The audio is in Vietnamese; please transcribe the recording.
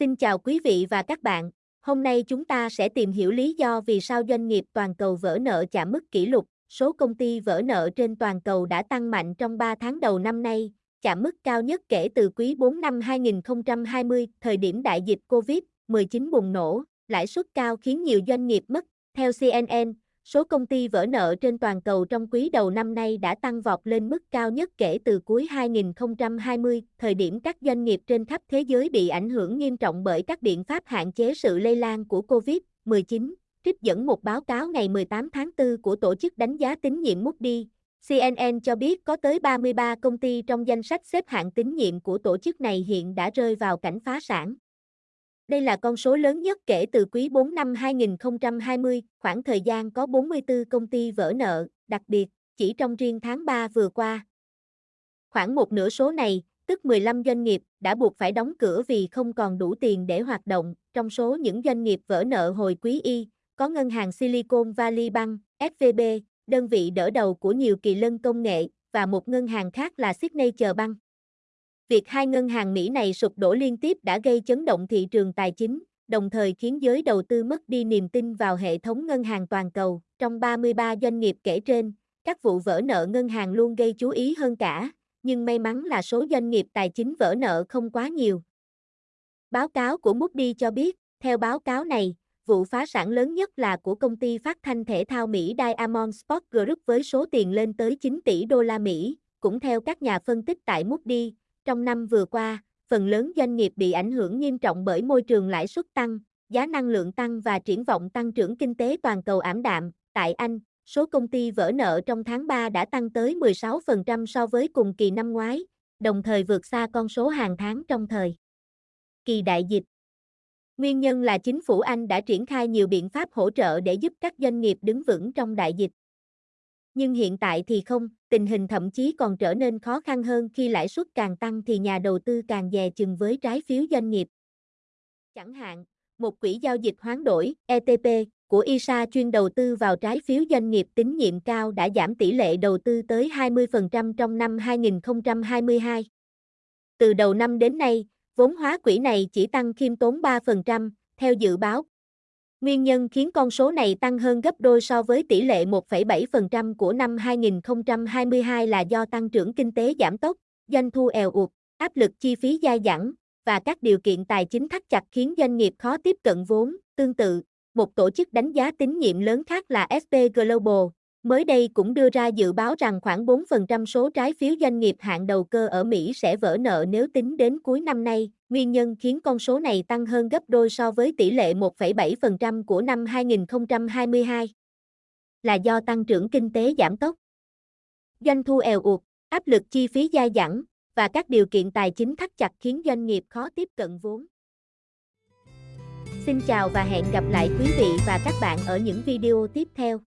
Xin chào quý vị và các bạn. Hôm nay chúng ta sẽ tìm hiểu lý do vì sao doanh nghiệp toàn cầu vỡ nợ chạm mức kỷ lục. Số công ty vỡ nợ trên toàn cầu đã tăng mạnh trong 3 tháng đầu năm nay, chạm mức cao nhất kể từ quý 4 năm 2020, thời điểm đại dịch COVID-19 bùng nổ. Lãi suất cao khiến nhiều doanh nghiệp mất. Theo CNN, Số công ty vỡ nợ trên toàn cầu trong quý đầu năm nay đã tăng vọt lên mức cao nhất kể từ cuối 2020, thời điểm các doanh nghiệp trên khắp thế giới bị ảnh hưởng nghiêm trọng bởi các biện pháp hạn chế sự lây lan của COVID-19. Trích dẫn một báo cáo ngày 18 tháng 4 của tổ chức đánh giá tín nhiệm Moody, CNN cho biết có tới 33 công ty trong danh sách xếp hạng tín nhiệm của tổ chức này hiện đã rơi vào cảnh phá sản. Đây là con số lớn nhất kể từ quý 4 năm 2020, khoảng thời gian có 44 công ty vỡ nợ, đặc biệt, chỉ trong riêng tháng 3 vừa qua. Khoảng một nửa số này, tức 15 doanh nghiệp, đã buộc phải đóng cửa vì không còn đủ tiền để hoạt động. Trong số những doanh nghiệp vỡ nợ hồi quý y, có ngân hàng Silicon Valley Bank, SVB, đơn vị đỡ đầu của nhiều kỳ lân công nghệ, và một ngân hàng khác là Signature Bank. Việc hai ngân hàng Mỹ này sụp đổ liên tiếp đã gây chấn động thị trường tài chính, đồng thời khiến giới đầu tư mất đi niềm tin vào hệ thống ngân hàng toàn cầu. Trong 33 doanh nghiệp kể trên, các vụ vỡ nợ ngân hàng luôn gây chú ý hơn cả, nhưng may mắn là số doanh nghiệp tài chính vỡ nợ không quá nhiều. Báo cáo của Moody cho biết, theo báo cáo này, vụ phá sản lớn nhất là của công ty phát thanh thể thao Mỹ Diamond Sports Group với số tiền lên tới 9 tỷ đô la Mỹ. Cũng theo các nhà phân tích tại Moody, trong năm vừa qua, phần lớn doanh nghiệp bị ảnh hưởng nghiêm trọng bởi môi trường lãi suất tăng, giá năng lượng tăng và triển vọng tăng trưởng kinh tế toàn cầu ảm đạm. Tại Anh, số công ty vỡ nợ trong tháng 3 đã tăng tới 16% so với cùng kỳ năm ngoái, đồng thời vượt xa con số hàng tháng trong thời kỳ đại dịch. Nguyên nhân là chính phủ Anh đã triển khai nhiều biện pháp hỗ trợ để giúp các doanh nghiệp đứng vững trong đại dịch. Nhưng hiện tại thì không, tình hình thậm chí còn trở nên khó khăn hơn khi lãi suất càng tăng thì nhà đầu tư càng dè chừng với trái phiếu doanh nghiệp. Chẳng hạn, một quỹ giao dịch hoán đổi ETP của ISA chuyên đầu tư vào trái phiếu doanh nghiệp tín nhiệm cao đã giảm tỷ lệ đầu tư tới 20% trong năm 2022. Từ đầu năm đến nay, vốn hóa quỹ này chỉ tăng khiêm tốn 3%, theo dự báo Nguyên nhân khiến con số này tăng hơn gấp đôi so với tỷ lệ 1,7% của năm 2022 là do tăng trưởng kinh tế giảm tốc, doanh thu eo ụt, áp lực chi phí gia dẳng và các điều kiện tài chính thắt chặt khiến doanh nghiệp khó tiếp cận vốn. Tương tự, một tổ chức đánh giá tín nhiệm lớn khác là SP Global, mới đây cũng đưa ra dự báo rằng khoảng 4% số trái phiếu doanh nghiệp hạng đầu cơ ở Mỹ sẽ vỡ nợ nếu tính đến cuối năm nay. Nguyên nhân khiến con số này tăng hơn gấp đôi so với tỷ lệ 1,7% của năm 2022 là do tăng trưởng kinh tế giảm tốc. Doanh thu eo uột, áp lực chi phí gia dẳng và các điều kiện tài chính thắt chặt khiến doanh nghiệp khó tiếp cận vốn. Xin chào và hẹn gặp lại quý vị và các bạn ở những video tiếp theo.